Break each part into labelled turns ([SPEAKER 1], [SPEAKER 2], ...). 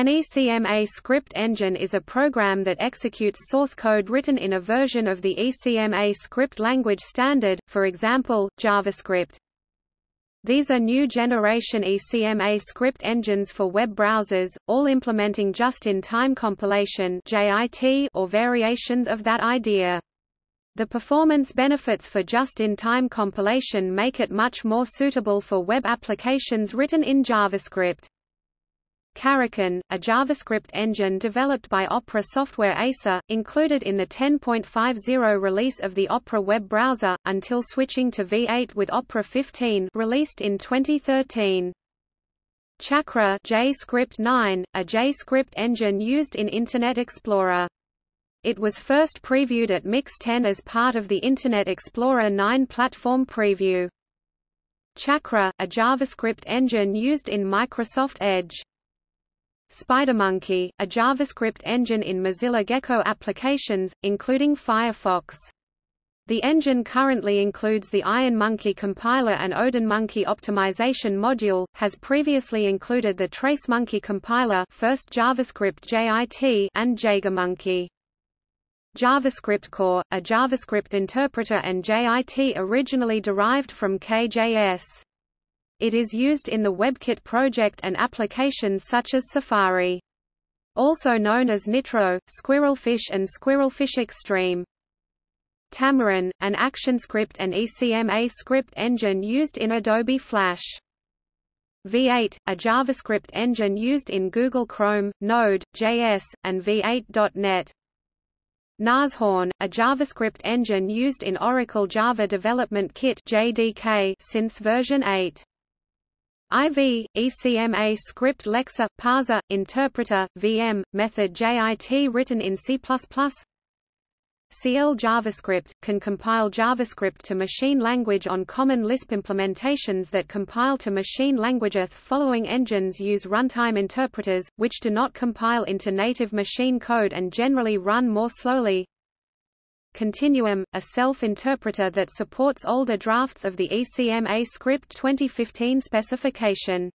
[SPEAKER 1] An ECMA script engine is a program that executes source code written in a version of the ECMA script language standard, for example, JavaScript. These are new generation ECMA script engines for web browsers, all implementing just-in-time compilation or variations of that idea. The performance benefits for just-in-time compilation make it much more suitable for web applications written in JavaScript. Carakan, a JavaScript engine developed by Opera Software ASA, included in the 10.50 release of the Opera web browser, until switching to V8 with Opera 15 released in 2013. Chakra JScript 9, a JScript engine used in Internet Explorer. It was first previewed at Mix 10 as part of the Internet Explorer 9 platform preview. Chakra, a JavaScript engine used in Microsoft Edge. SpiderMonkey, a JavaScript engine in Mozilla Gecko applications, including Firefox. The engine currently includes the IonMonkey compiler and OdinMonkey optimization module, has previously included the TraceMonkey compiler first JavaScript JIT and JagerMonkey. JavaScript Core, a JavaScript interpreter and JIT originally derived from KJS. It is used in the WebKit project and applications such as Safari. Also known as Nitro, Squirrelfish and Squirrelfish Extreme. Tamarin, an ActionScript and ECMA script engine used in Adobe Flash. V8, a JavaScript engine used in Google Chrome, Node, JS, and V8.NET. Nashorn, a JavaScript engine used in Oracle Java Development Kit JDK since version 8. IV, ECMA script lexer, parser, interpreter, VM, method JIT written in C++. CL JavaScript, can compile JavaScript to machine language on common Lisp implementations that compile to machine language. The following engines use runtime interpreters, which do not compile into native machine code and generally run more slowly. Continuum, a self-interpreter that supports older drafts of the ECMA script 2015 specification.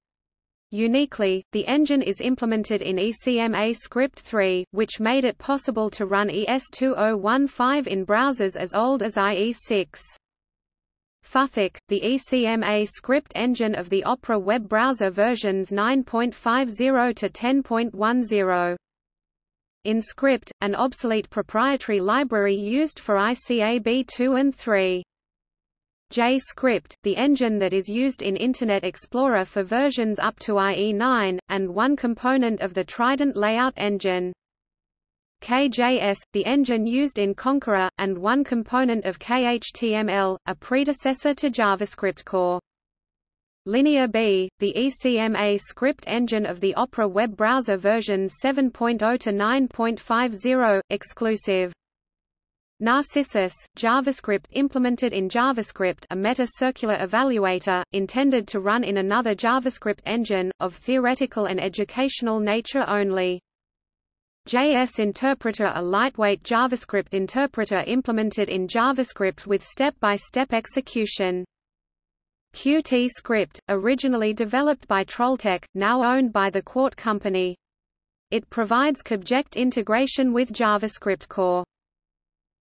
[SPEAKER 1] Uniquely, the engine is implemented in ECMA Script 3, which made it possible to run ES2015 in browsers as old as IE6. Futhark, the ECMA script engine of the Opera web browser versions 9.50 to 10.10. InScript, an obsolete proprietary library used for ICAB 2 and 3. JScript, the engine that is used in Internet Explorer for versions up to IE9, and one component of the Trident layout engine. KJS, the engine used in Konqueror, and one component of KHTML, a predecessor to JavaScript Core. Linear B, the ECMA script engine of the Opera web browser versions 7.0 to 9.50, exclusive. Narcissus, JavaScript implemented in JavaScript a meta-circular evaluator, intended to run in another JavaScript engine, of theoretical and educational nature only. JS Interpreter a lightweight JavaScript interpreter implemented in JavaScript with step-by-step -step execution. Qt Script, originally developed by Trolltech, now owned by the Qt Company. It provides QObject integration with JavaScript Core.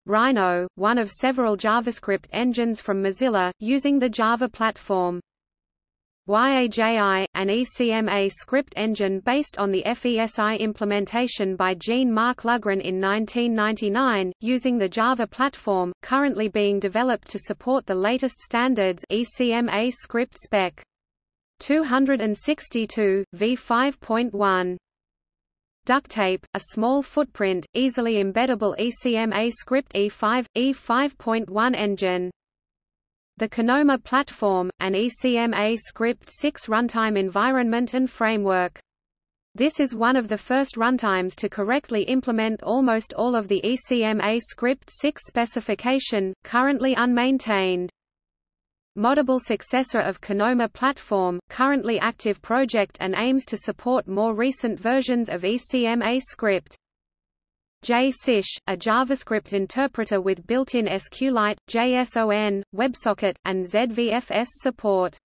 [SPEAKER 1] Rhino, one of several JavaScript engines from Mozilla, using the Java platform. YAJI, an ECMA script engine based on the FESI implementation by Jean-Marc Lugrin in 1999, using the Java platform, currently being developed to support the latest standards ECMA script spec. 262, v5.1. Duktape, a small footprint, easily embeddable ECMA script E5, E5.1 engine. The Kinoma platform, an ECMA Script 6 runtime environment and framework. This is one of the first runtimes to correctly implement almost all of the ECMA Script 6 specification, currently unmaintained. Moddable successor of Kinoma platform, currently active project and aims to support more recent versions of ECMA script. JSIsh, a JavaScript interpreter with built-in SQLite, JSON, WebSocket, and ZVFS support.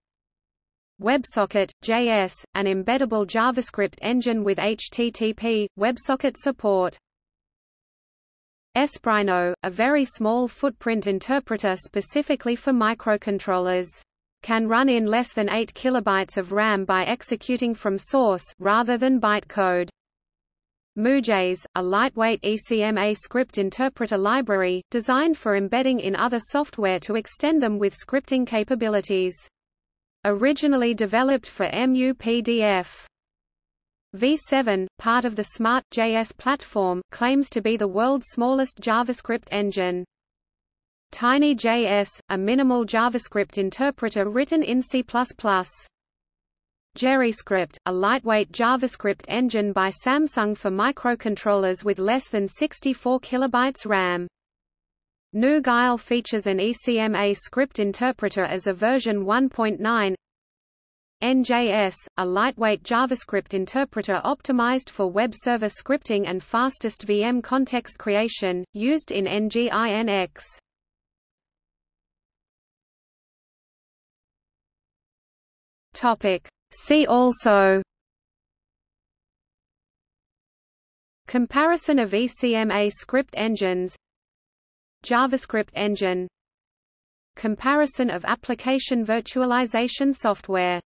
[SPEAKER 1] WebSocket, JS, an embeddable JavaScript engine with HTTP, WebSocket support. Espruino, a very small footprint interpreter specifically for microcontrollers. Can run in less than 8 kilobytes of RAM by executing from source rather than bytecode. MuJS, a lightweight ECMA script interpreter library, designed for embedding in other software to extend them with scripting capabilities. Originally developed for MUPDF. V7, part of the Smart.js platform, claims to be the world's smallest JavaScript engine. TinyJS, a minimal JavaScript interpreter written in C++. JerryScript, a lightweight JavaScript engine by Samsung for microcontrollers with less than 64 kilobytes RAM. GNU features an ECMA script interpreter as a version 1.9. NJS, a lightweight JavaScript interpreter optimized for web server scripting and fastest VM context creation, used in NGINX. Topic. See also Comparison of ECMA script engines JavaScript engine Comparison of application virtualization software